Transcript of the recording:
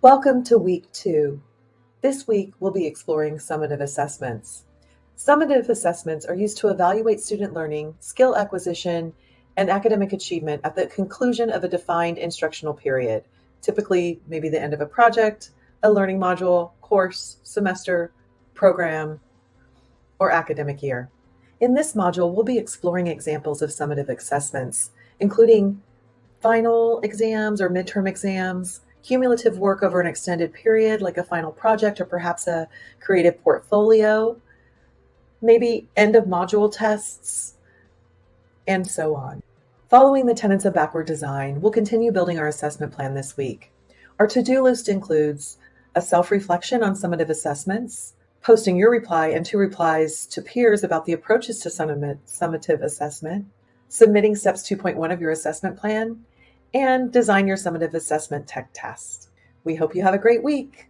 Welcome to week two. This week, we'll be exploring summative assessments. Summative assessments are used to evaluate student learning, skill acquisition, and academic achievement at the conclusion of a defined instructional period, typically maybe the end of a project, a learning module, course, semester, program, or academic year. In this module, we'll be exploring examples of summative assessments, including final exams or midterm exams, cumulative work over an extended period, like a final project or perhaps a creative portfolio, maybe end of module tests, and so on. Following the tenets of backward design, we'll continue building our assessment plan this week. Our to-do list includes a self-reflection on summative assessments, posting your reply and two replies to peers about the approaches to summative assessment, submitting steps 2.1 of your assessment plan, and design your summative assessment tech test. We hope you have a great week.